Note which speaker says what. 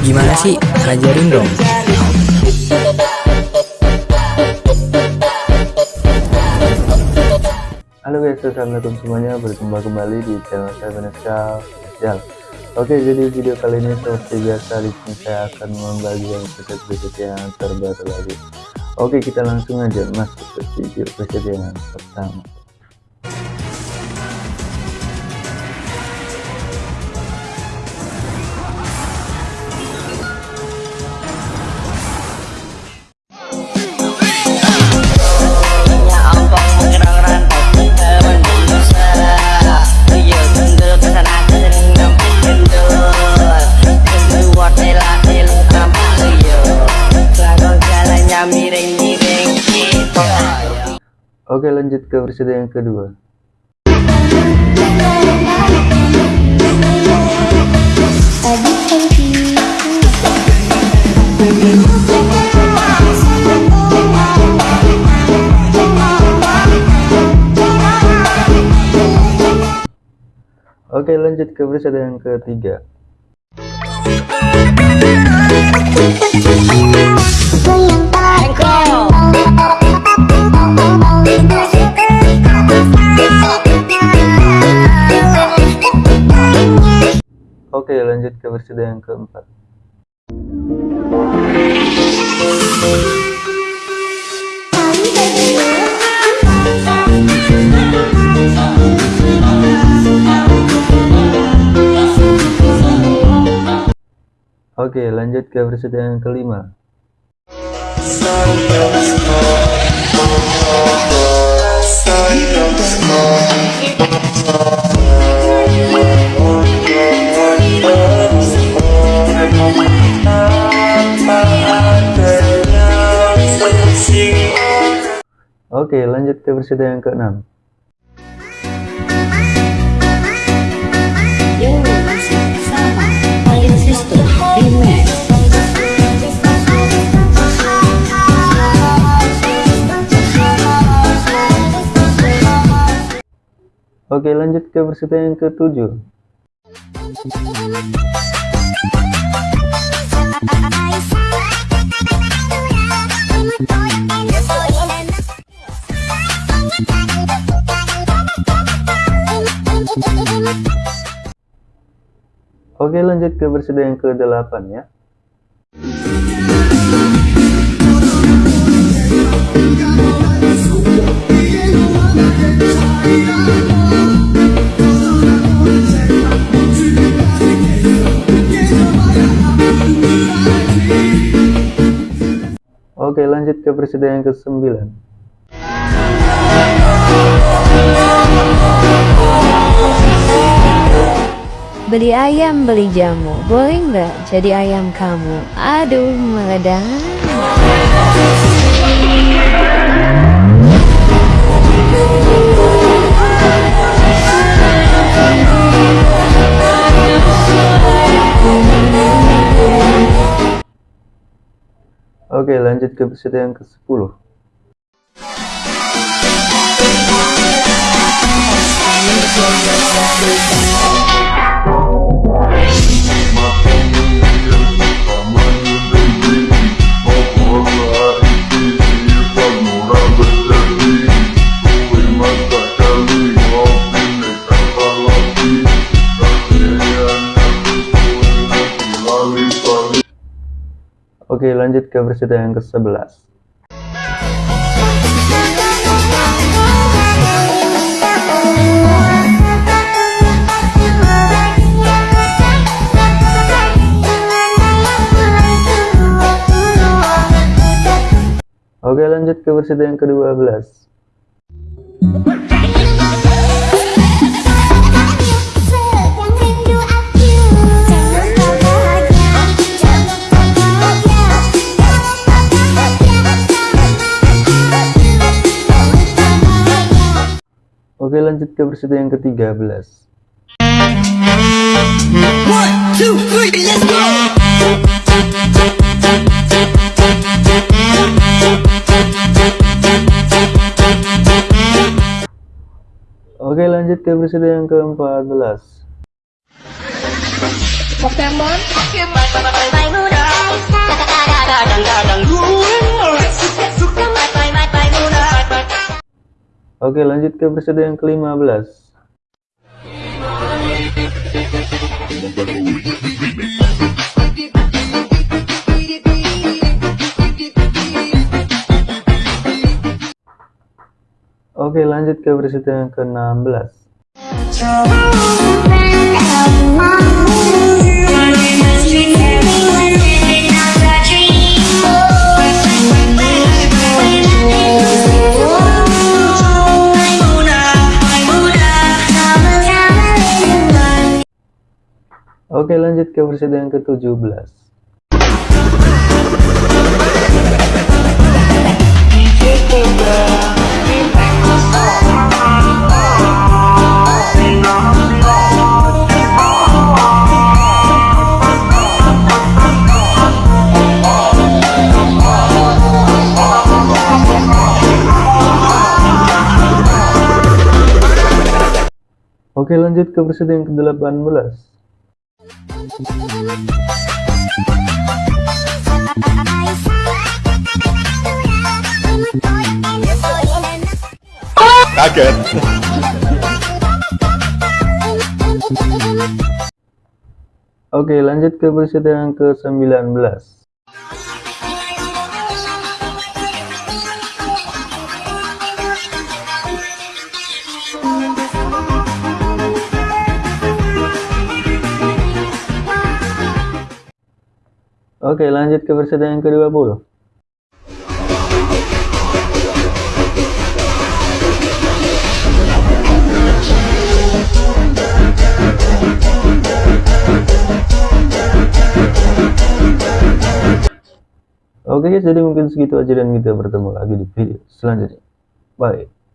Speaker 1: Gimana sih? Ajarin dong.
Speaker 2: Halo guys, assalamualaikum semuanya. Berjumpa kembali di channel saya Vanessa Official. Oke, jadi video kali ini seperti biasa di sini saya akan membagikan preset-preset yang terbaru lagi. Oke, kita langsung aja masuk ke video preset yang pertama. Oke lanjut ke versi yang kedua. Oke lanjut ke versi yang ketiga lanjut ke versi yang keempat. Oke lanjut ke versi yang kelima Oke, lanjut ke versi yang ke-6. Oke, lanjut ke versi yang ke-7. Oke lanjut ke versi yang ke-8 ya. Oke lanjut ke versi yang ke-9
Speaker 3: Beli ayam, beli jamu, boleh nggak jadi ayam kamu? Aduh, meledak.
Speaker 2: Oke lanjut ke episode yang ke-10 Oke lanjut ke versi yang ke-11 lanjut ke versi yang ke-12 Oke lanjut ke versi yang ke-13 Oke lanjut ke versi yang ke-14
Speaker 4: Pokemon?
Speaker 2: Oke lanjut ke episode yang ke-15 Oke lanjut ke episode yang ke-16 Oke lanjut ke episode yang ke-17 Oke lanjut ke episode yang ke-18
Speaker 5: Kaget.
Speaker 2: Oke lanjut ke episode yang ke-19 Oke lanjut ke episode yang ke-20 Oke guys, jadi mungkin segitu aja dan kita bertemu lagi di video selanjutnya. Bye.